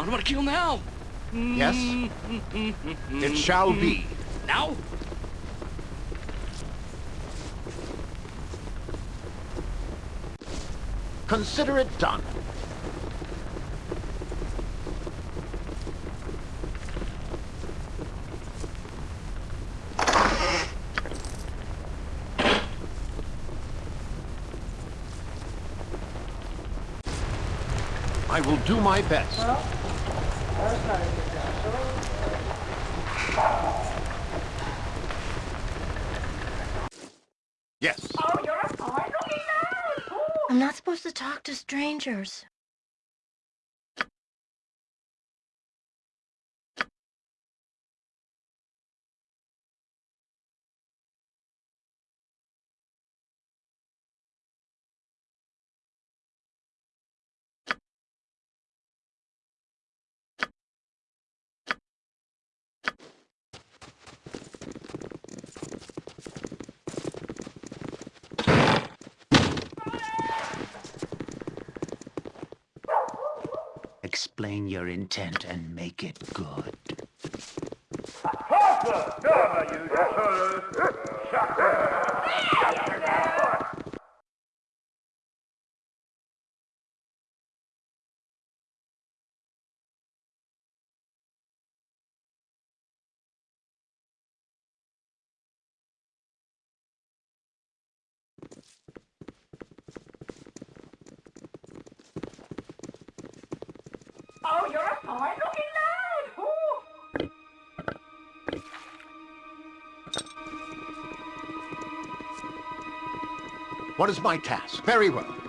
What about a kill now? Yes? It shall be. Now? Consider it done. I will do my best. Yes. Oh, you're a fine looking now! I'm not supposed to talk to strangers. Explain your intent and make it good. Oh, What is my task? Very well.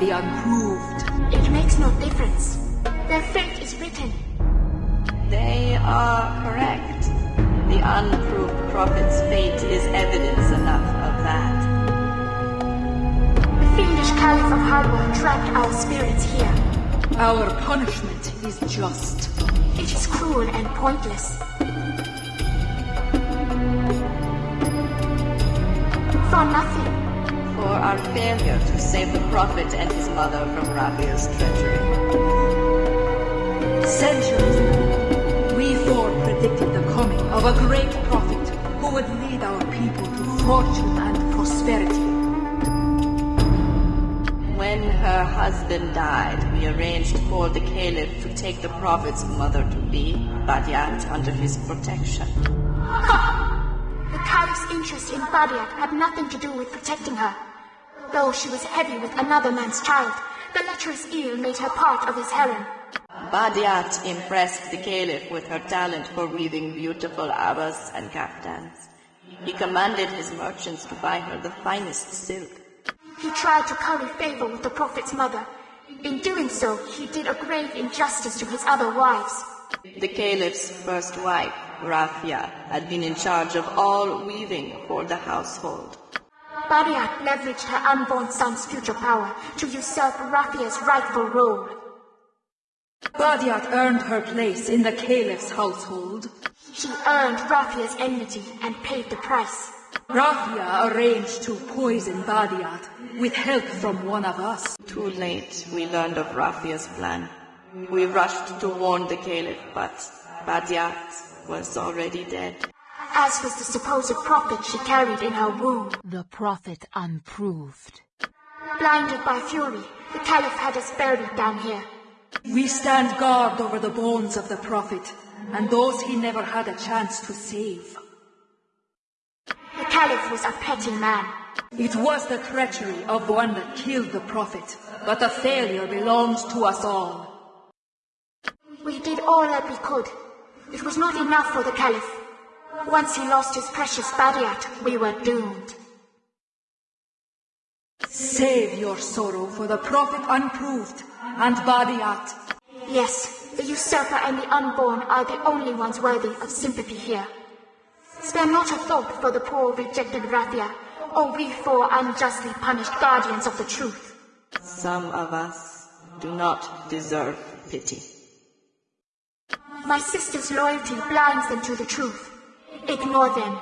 Tomb of her husband died, we arranged for the caliph to take the prophet's mother-to-be, Badiat, under his protection. The Caliph's interest in Badiat had nothing to do with protecting her. Though she was heavy with another man's child, the lecherous eel made her part of his harem. Badiat impressed the caliph with her talent for weaving beautiful abbas and kaftans. He commanded his merchants to buy her the finest silk. He tried to curry favor with the Prophet's mother. In doing so, he did a grave injustice to his other wives. The caliph's first wife, Rafia, had been in charge of all weaving for the household. Badiat leveraged her unborn son's future power to usurp Rafia's rightful role. Badiat earned her place in the caliph's household. She earned Rafia's enmity and paid the price. Rafia arranged to poison Badiat with help from one of us. Too late, we learned of Rafia's plan. We rushed to warn the caliph, but Badiat was already dead. As was the supposed prophet she carried in her womb. The prophet unproved. Blinded by fury, the Caliph had us buried down here. We stand guard over the bones of the prophet and those he never had a chance to save. The Caliph was a petty man. It was the treachery of the one that killed the prophet, but the failure belongs to us all. We did all that we could. It was not enough for the Caliph. Once he lost his precious Badiat, we were doomed. Save your sorrow for the prophet unproved and Badiat. Yes, the usurper and the unborn are the only ones worthy of sympathy here. Spare not a thought for the poor rejected Rafia, or we four unjustly punished guardians of the truth. Some of us do not deserve pity. My sister's loyalty blinds them to the truth. Ignore them.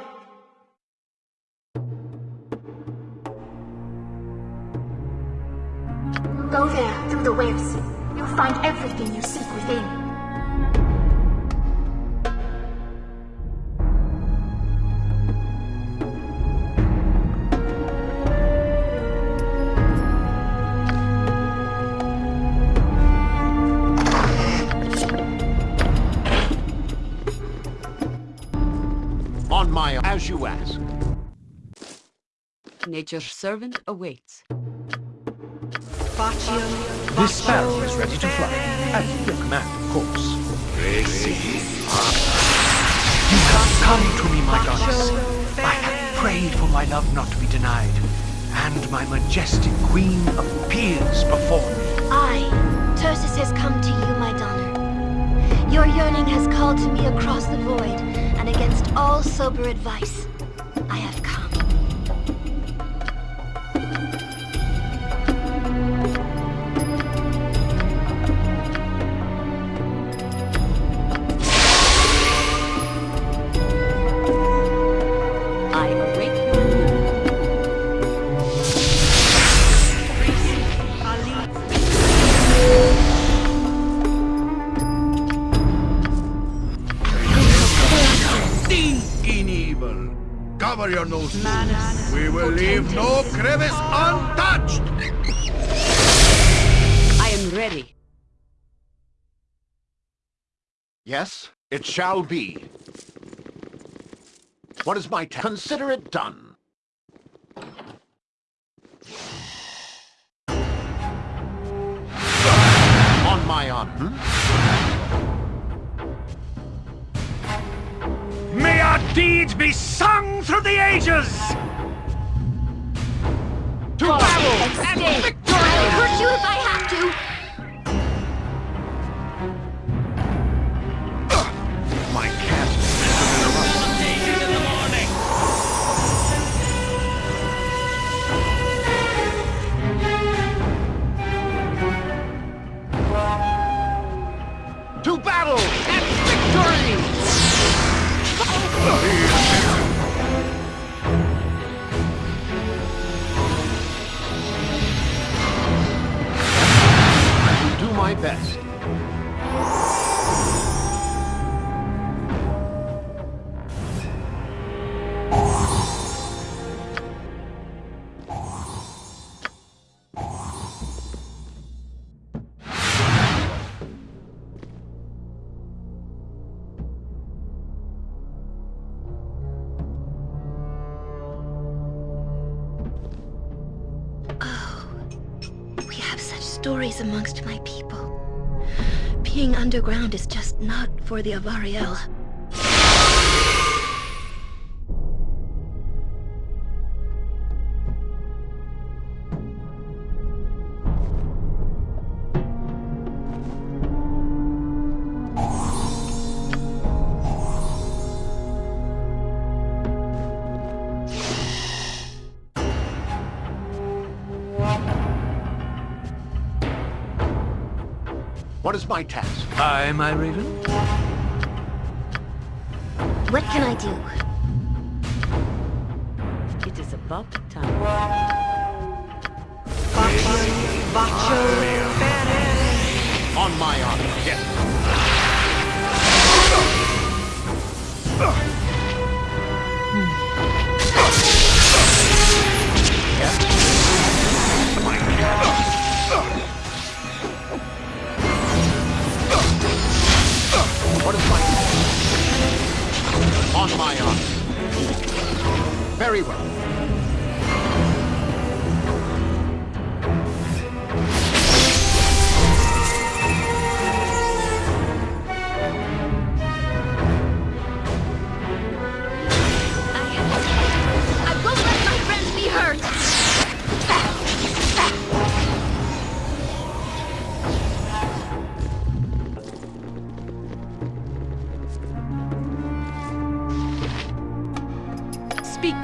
Go there, through the webs. You'll find everything you seek within. Nature's servant awaits. This sparrow is ready to fly. At your command, of course. You have come to me, my goddess. I have prayed for my love not to be denied, and my majestic queen appears before me. I, Tursus, has come to you, my Donner. Your yearning has called to me across the void, and against all sober advice, I have come. Cover your noses. We will leave no crevice untouched. I am ready. Yes, it shall be. What is my task? Consider it done. On my honor. May our deeds be sung through the ages! To battle and victory! I'll hurt you if I have to. My is in the To battle my best. Oh, we have such stories amongst. Being underground is just not for the Avariel. What is my task? Aye, my raven? What can I do? It is about time. On my honor, yes. On my honor. Very well.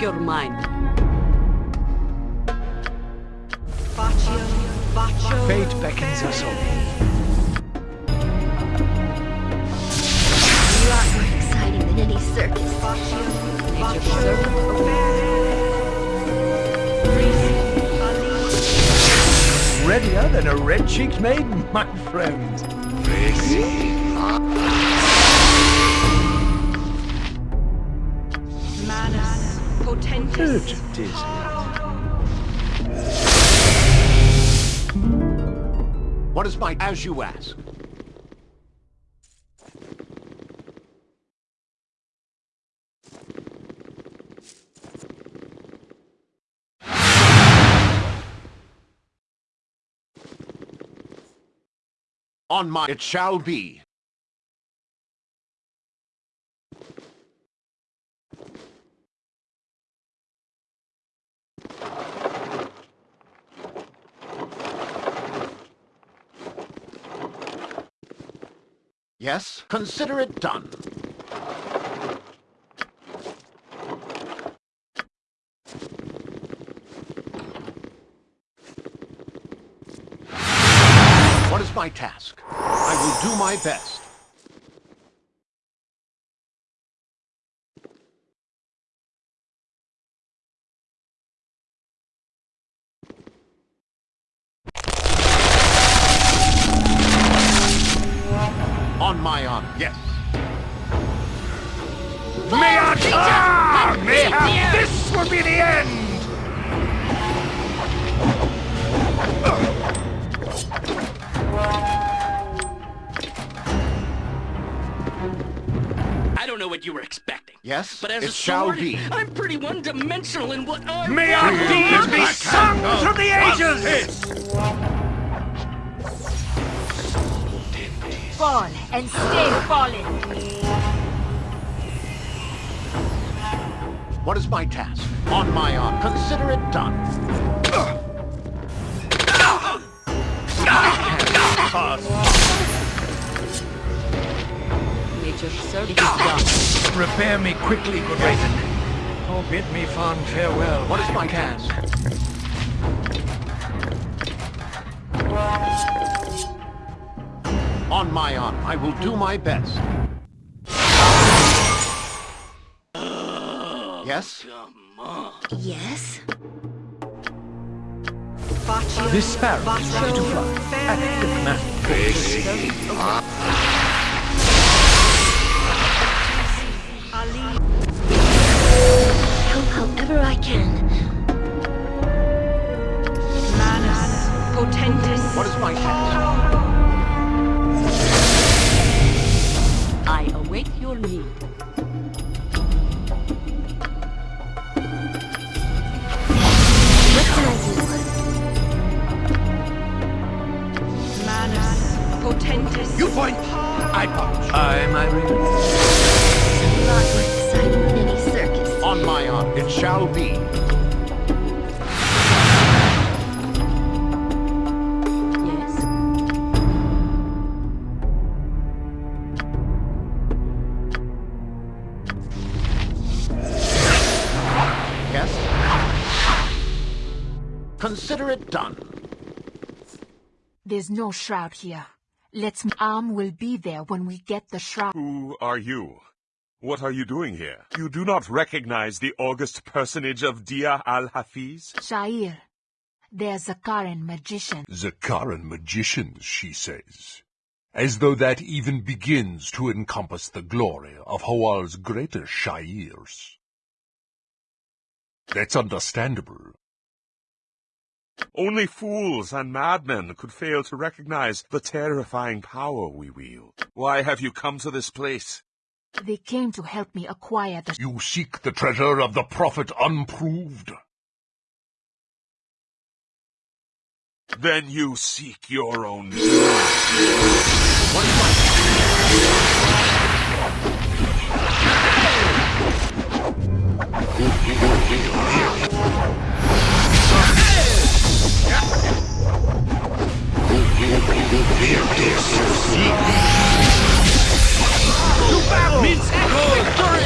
Your mind. Baccio, Baccio. Fate beckons us all. A lot more exciting than any circus. Baccio, Nature's Baccio. Readier than a red-cheeked maiden, my friend. Manus, Is it? What is my... As you ask. On my... It shall be. Yes, consider it done. What is my task? I will do my best. I don't know what you were expecting. Yes, But as it a shall sword, be. I'm pretty one-dimensional in what I May our deeds be sung through the ages! Fall and stay fallen. What is my task? On my honor, consider it done. Nature's servant is done. Repair me quickly, good Raven. Oh, bid me fond farewell. What is my you can. task? On my honor, I will do my best. Yes? Yes? This sparrow is ready to Baccio. fly. At the Help however I can. Manus, Potentis. What is my task? I await your need. What can Manus, Potentis. You point, I punch. Aye, my Raven. A lot more any circus. On my honor, it shall be. Yes? Yes? Consider it done. There's no shroud here. Let's arm will be there when we get the shroud. Who are you? What are you doing here? You do not recognize the august personage of Dia al-Hafiz? Shair. They're Zakharan magician. Zakharan magicians, she says. As though that even begins to encompass the glory of Hawal's greater Shairs. That's understandable. Only fools and madmen could fail to recognize the terrifying power we wield. Why have you come to this place? They came to help me acquire the... You seek the treasure of the Prophet Unproved? Then you seek your own to battle! Means victory!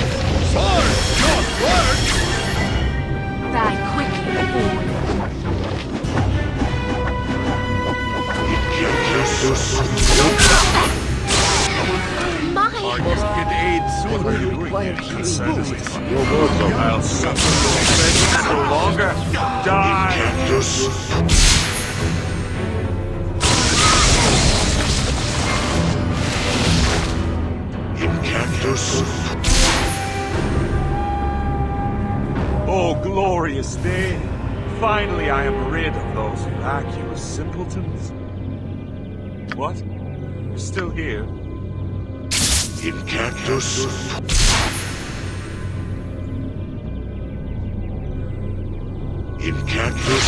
Sword, not work! Die quickly, fool. My! I must get aid soon. What are you doing? Your words. I'll suffer no no longer. Die! Oh, glorious day! Finally I am rid of those vacuous simpletons. What? You're still here? Incantus. Incantus.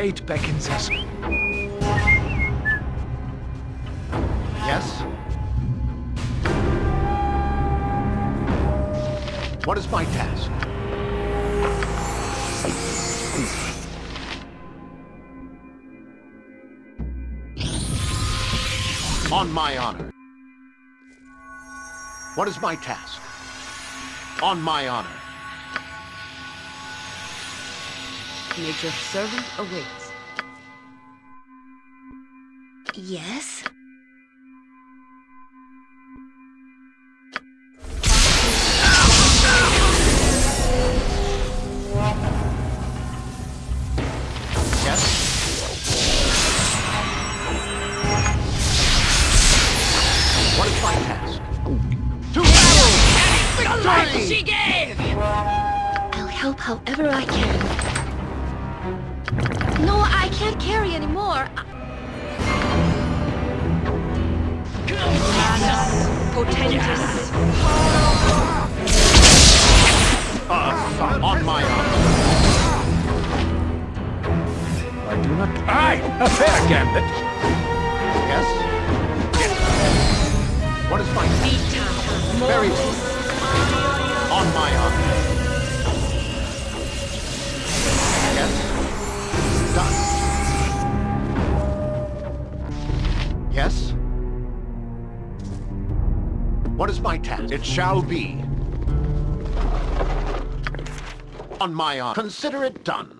Fate beckons us. Yes? What is my task? On my honor. What is my task? On my honor. Nature's servant awaits. Yes? Shall be. On my honor. Consider it done.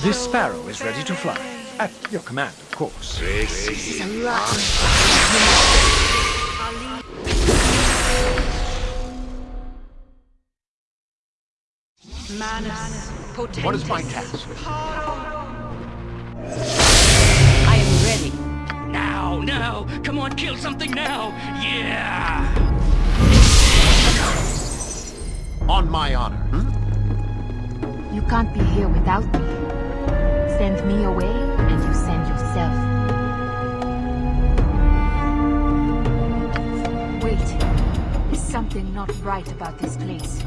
This sparrow is ready to fly. At your command, of course. This is a lot. Manus. What is my task? I am ready. Now, now! Come on, kill something now! Yeah! On my honor. Hmm? You can't be here without me. Send me away, and you send yourself. Wait. Is something not right about this place?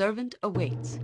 Servant awaits.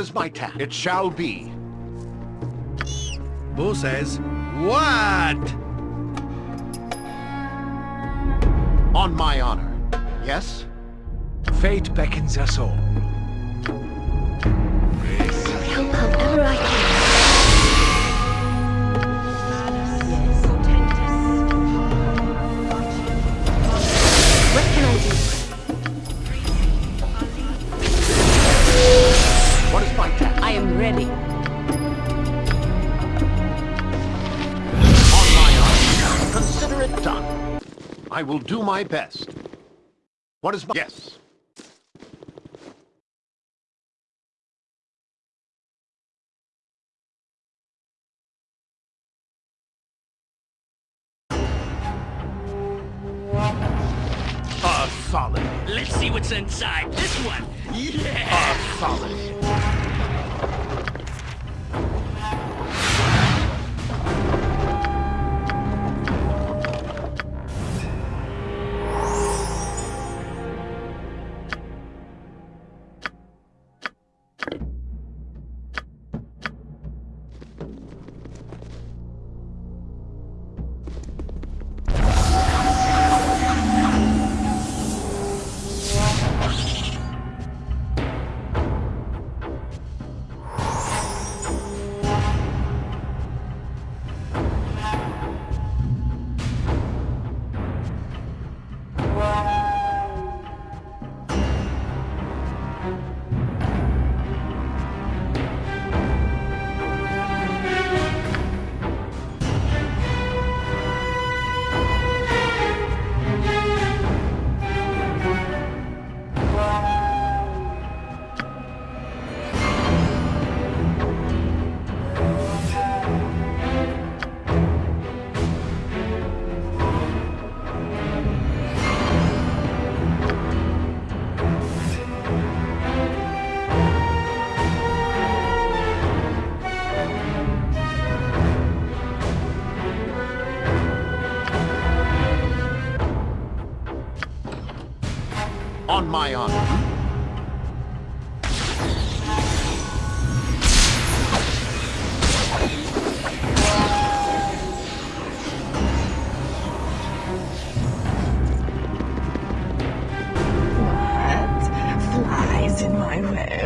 What is my task? It shall be. Boo says, What? On my honor. Yes? Fate beckons us all. My best. What is my... Yes. A solid. Let's see what's inside this one. Yeah! A solid.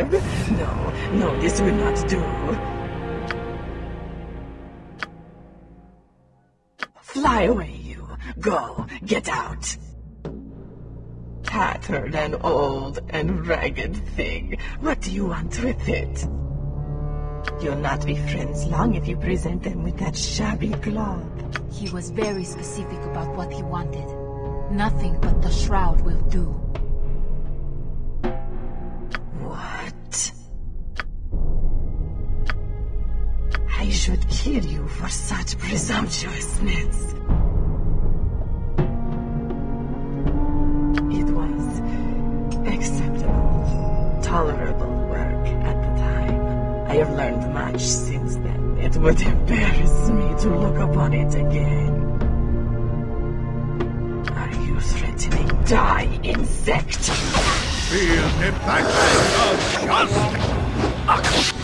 No, no, this will not do. Fly away, you. Go, get out. Tattered and old and ragged thing. What do you want with it? You'll not be friends long if you present them with that shabby cloth. He was very specific about what he wanted. Nothing but the shroud will do. I should kill you for such presumptuousness. It was acceptable, tolerable work at the time. I have learned much since then. It would embarrass me to look upon it again. Are you threatening? Die, insect! Feel the backlash of justice!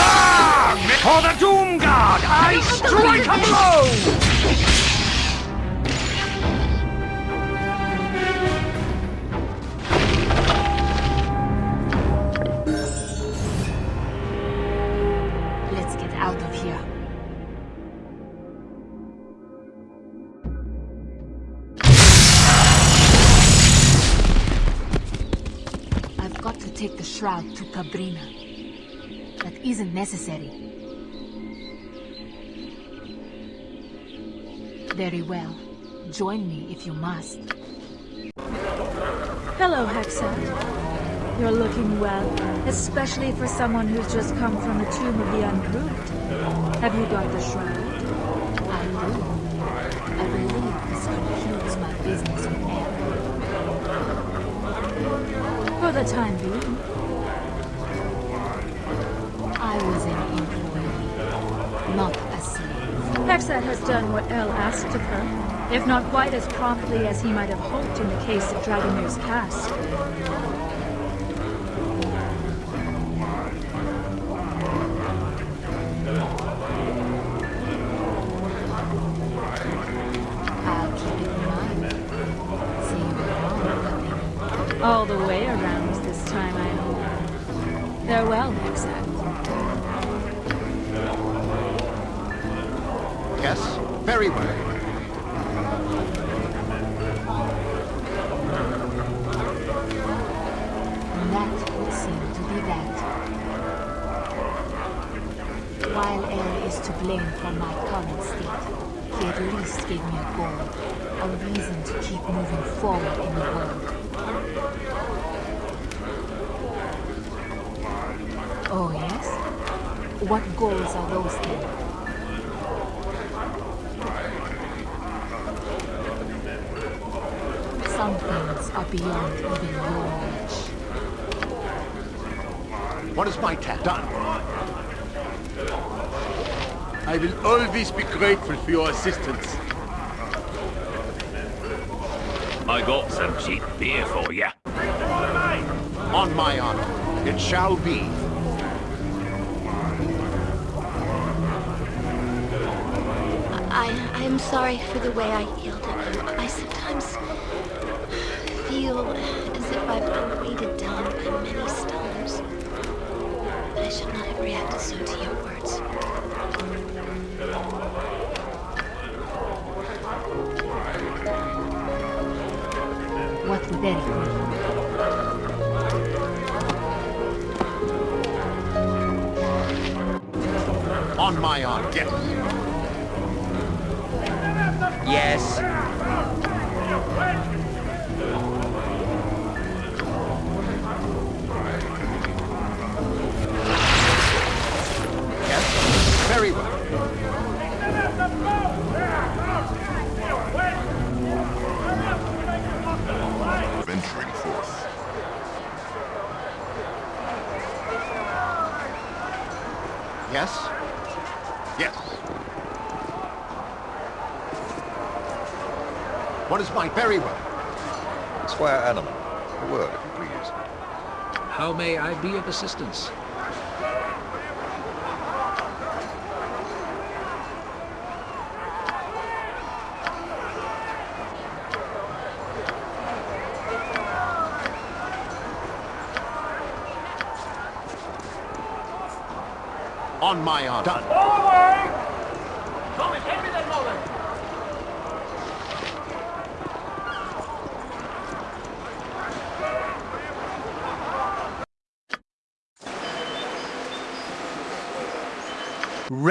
Ah! For the Doom Guard, I strike a blow! Take the shroud to Cabrina. That isn't necessary. Very well. Join me if you must. Hello, Hexxat. You're looking well, especially for someone who's just come from the Tomb of the Unproved. Have you got the shroud? I do. I believe this concludes my business with them. For the time being. I was an employee, not a slave. Hexxat has done what El asked of her, if not quite as promptly as he might have hoped in the case of Dragomir's cast. Goals are those then? Some things are beyond even your reach. What is my task? Done. I will always be grateful for your assistance. I got some cheap beer for you. On my honor, it shall be. Am sorry for the way I yelled at you. I sometimes feel as if I've been weighted down by many stones. But I should not have reacted so to your words. What would that be? On my honor, yes. Yes. Be of assistance? On my honor. Done. Thomas, hand me that mullet.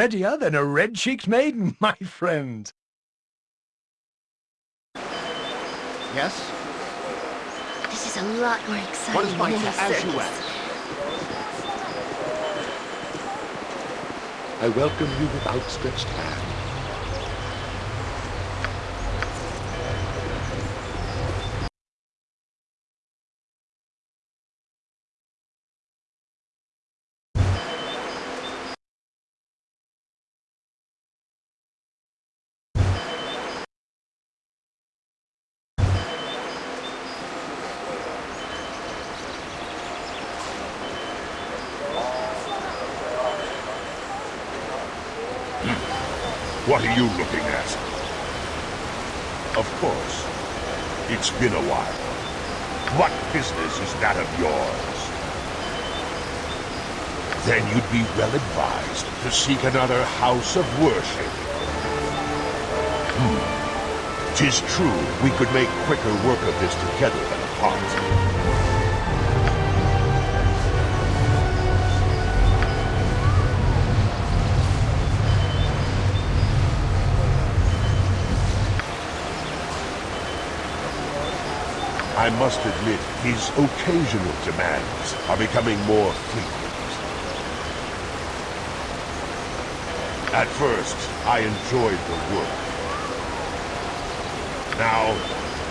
Readier than a red-cheeked maiden, my friend. Yes? This is a lot more exciting What is my than any task? As you circus. ask. I welcome you with outstretched hand. seek another house of worship. Hmm. Tis true, we could make quicker work of this together than apart. I must admit, his occasional demands are becoming more frequent. At first, I enjoyed the work. Now,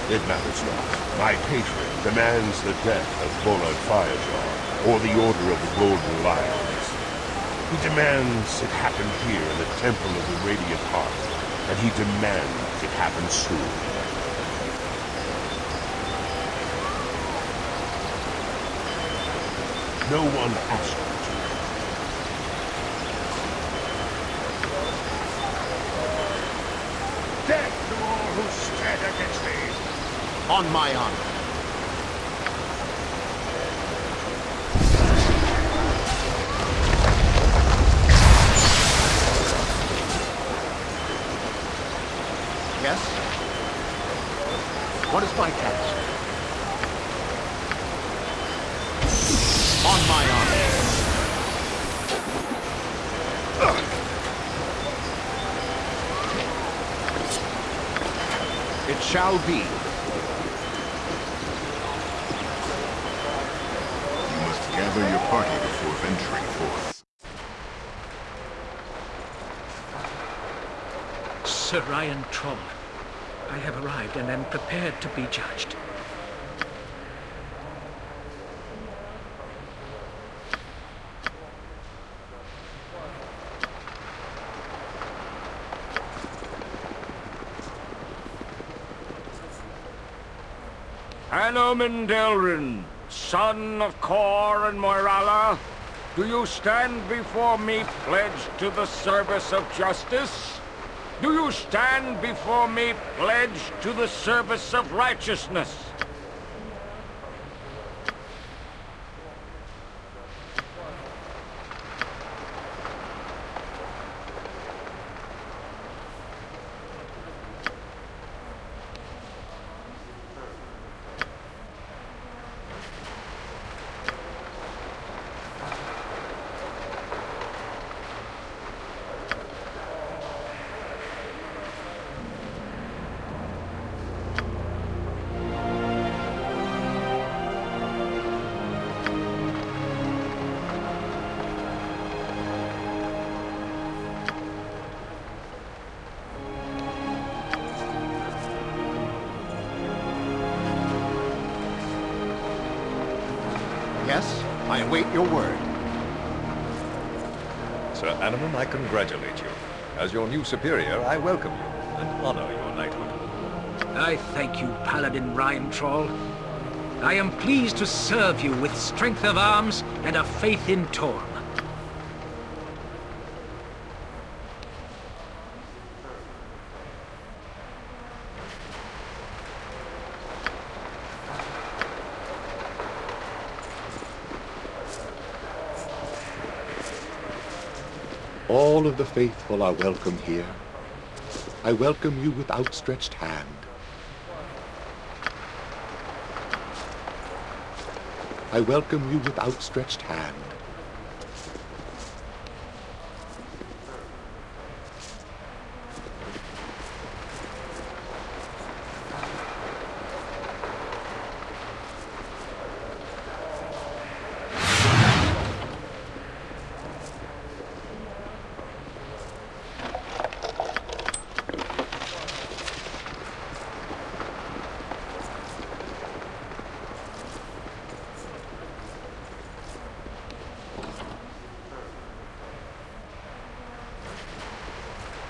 it matters not. My patron demands the death of Bolard Firejaw, or the Order of the Golden Lions. He demands it happen here in the Temple of the Radiant Heart, and he demands it happen soon. No one asked me to. Death to all who stand against me! On my honor. Yes? What is my task? On my honor. It shall be. You must gather your party before venturing forth. Sir I have arrived and am prepared to be judged. Anomen Delryn, son of Cor and Moirala, do you stand before me pledged to the service of justice? Do you stand before me pledged to the service of righteousness? Your new superior, I welcome you and honor your knighthood. I thank you, Paladin Ryan Trawl. I am pleased to serve you with strength of arms and a faith in Torm. Of the faithful are welcome here. I welcome you with outstretched hand. I welcome you with outstretched hand.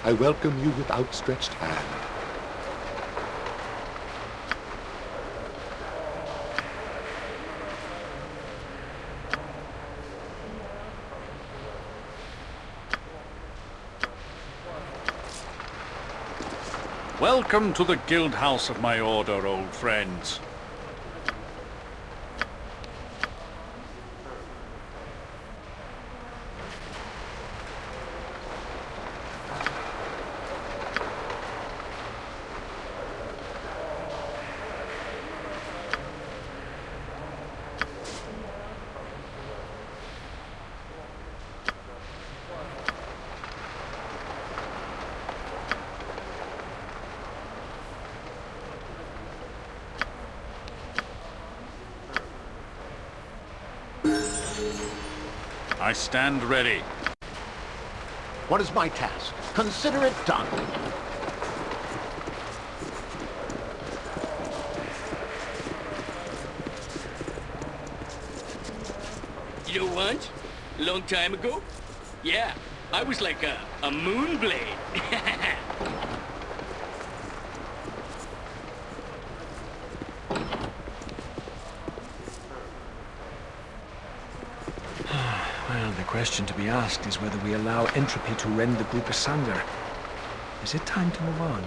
I welcome you with outstretched hand. Welcome to the guild house of my order, old friends. Stand ready. What is my task? Consider it done. You know what? A long time ago? Yeah, I was like a, a moon blade. Well, the question to be asked is whether we allow entropy to rend the group asunder. Is it time to move on?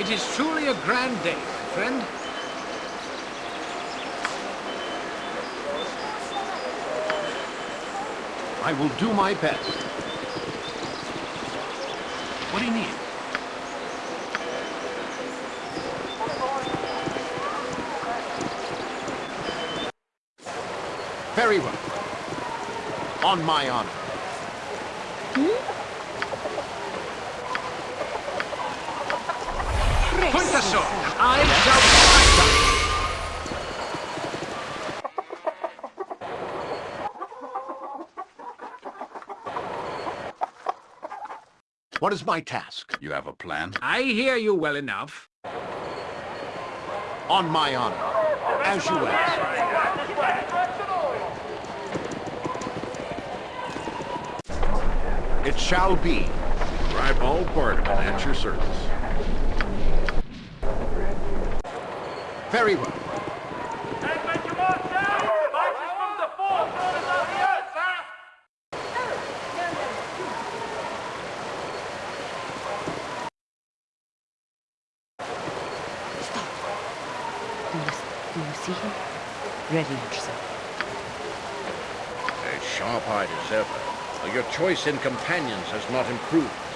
It is truly a grand day, friend. I will do my best. What do you need? Very well. On my honor. Hmm? Point the sword. I shall fight What is my task? You have a plan? I hear you well enough. On my honor. As you ask. It shall be. Ribald Barterman at your service. Very well. Do you, do you see him? Ready yourself. As sharp-eyed as ever, your choice in companions has not improved.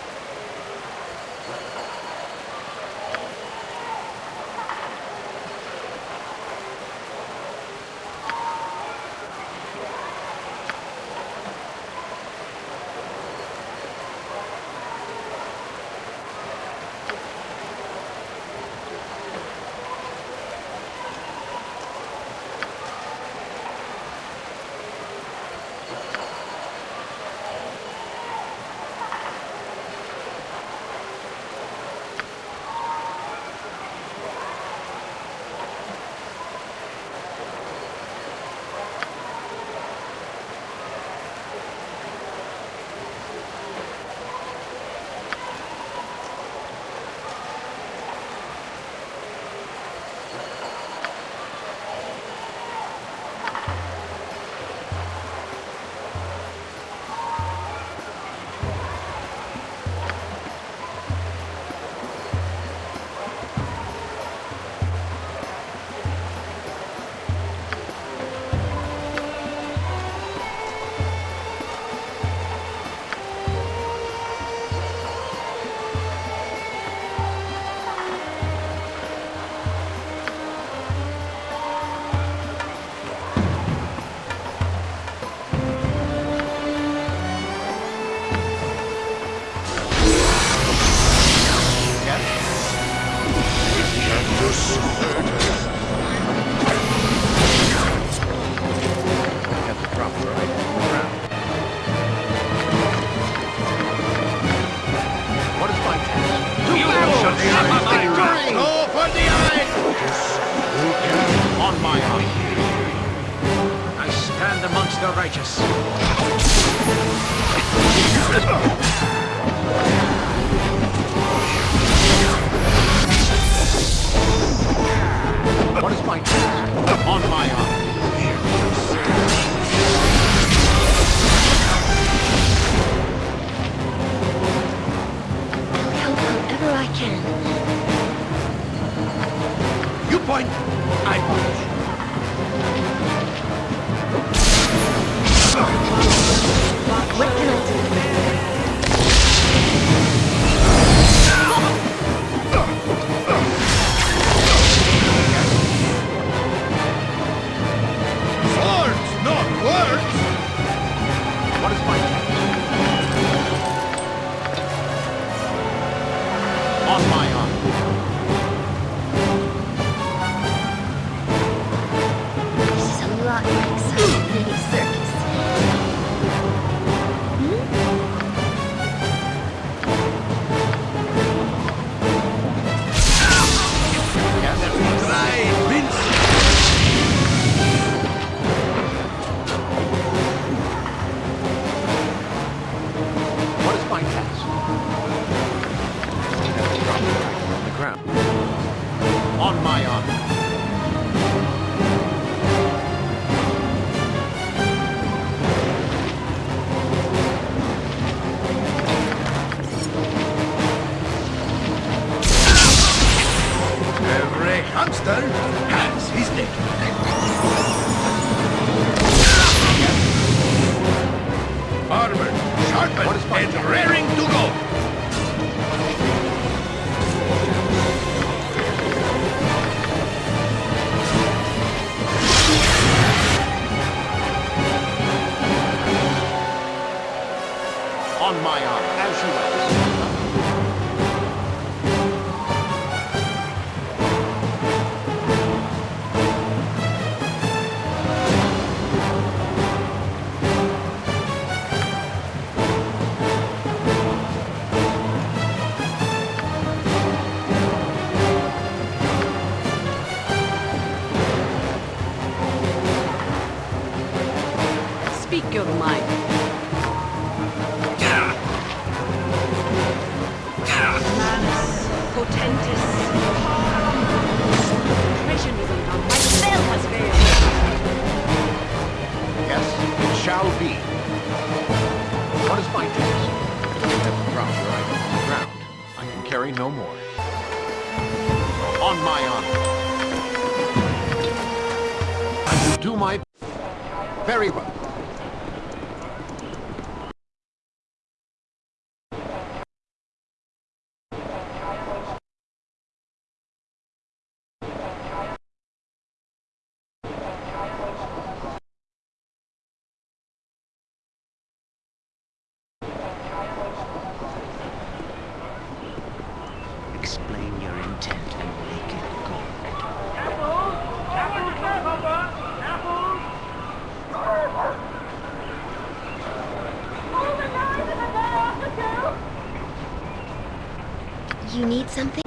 Something?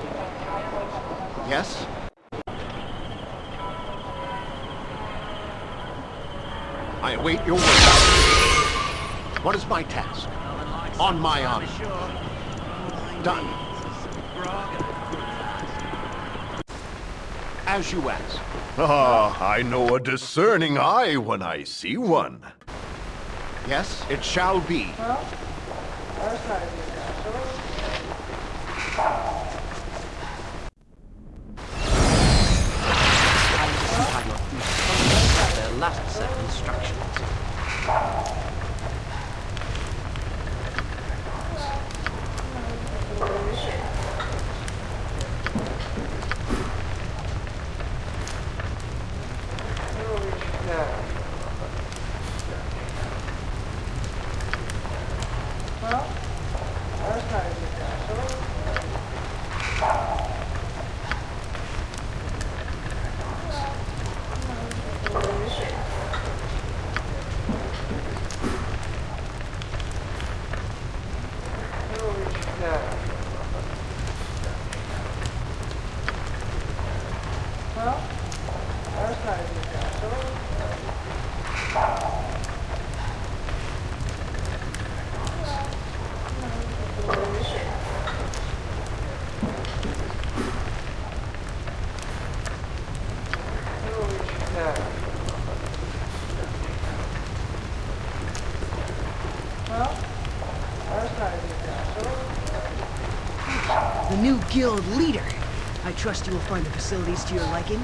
Yes? I await your word. What is my task? On my honor. Done. As you ask. Ah, I know a discerning eye when I see one. Yes, it shall be. How Leader. I trust you will find the facilities to your liking.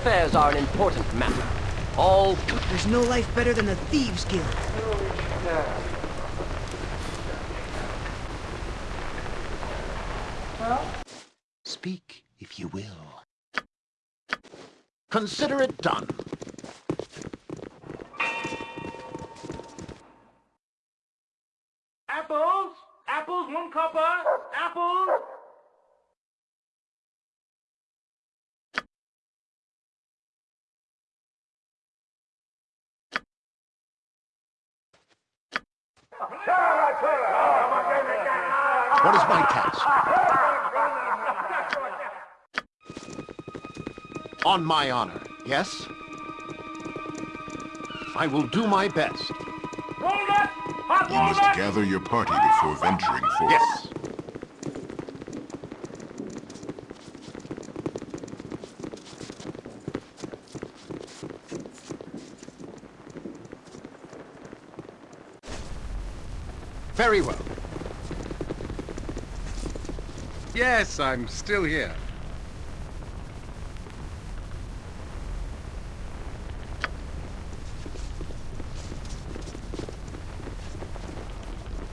Affairs are an important matter. All... There's no life better than the Thieves Guild. Well, Speak, if you will. Consider it done. What is my task? On my honor, yes? I will do my best. You must gather your party before venturing forth. Yes. Very well. Yes, I'm still here.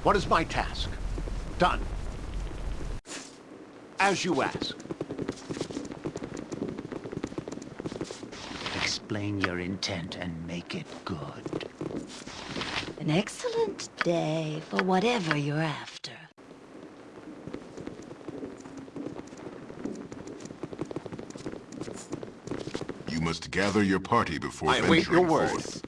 What is my task? Done. As you ask. Explain your intent and make it good. An excellent day for whatever you're after. You must gather your party before I await venturing your word. forth.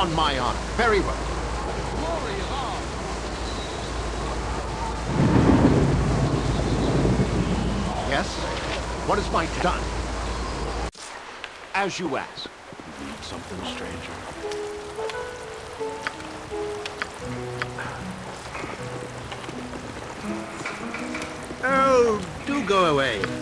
On my honor. Very well. Yes? What is my done? As you ask. You need something, stranger. Oh, do go away.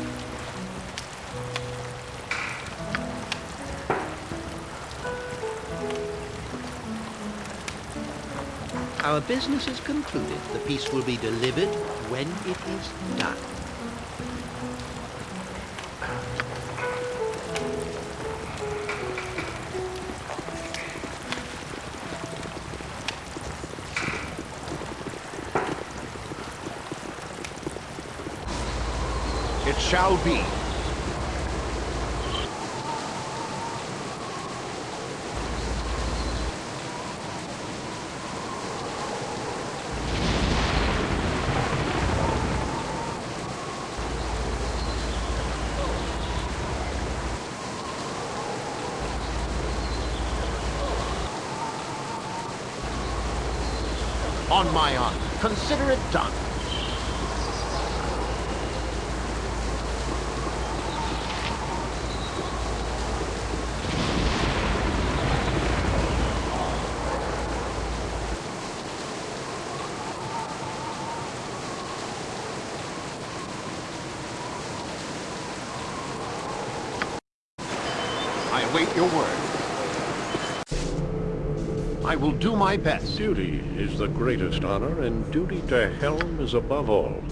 Our business is concluded. The piece will be delivered when it is done. It shall be. On my honor. Consider it done. await your word. I will do my best. Duty is the greatest honor, and duty to Helm is above all.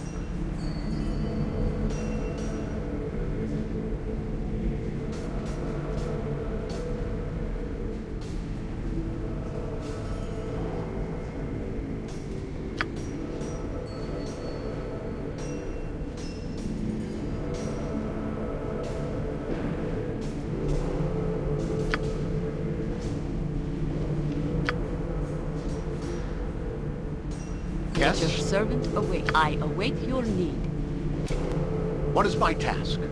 My task?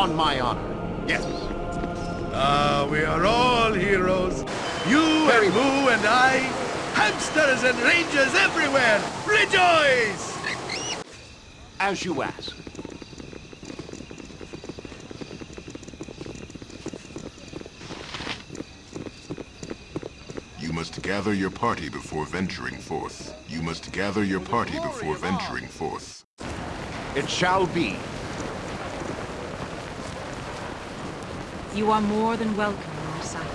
On my honor. Yes. Ah, we are all heroes. You and Boo and I, hamsters and rangers everywhere. Rejoice! As you ask. You must gather your party before venturing forth. You must gather your party before venturing forth. It shall be. You are more than welcome in our sight.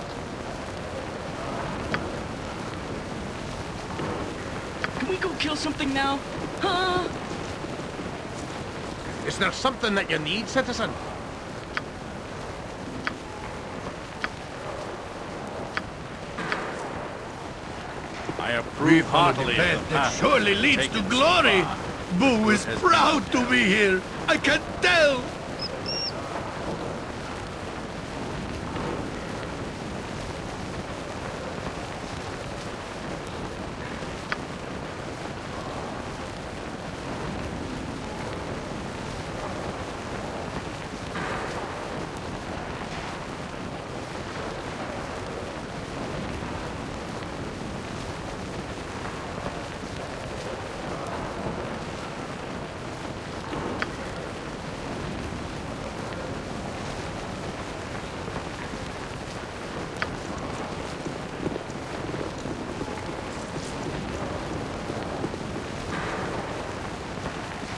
Can we go kill something now? Huh? Is there something that you need, citizen? I approve We've on an heartily event of the that surely leads to glory. far. Boo is proud to be here. I can tell.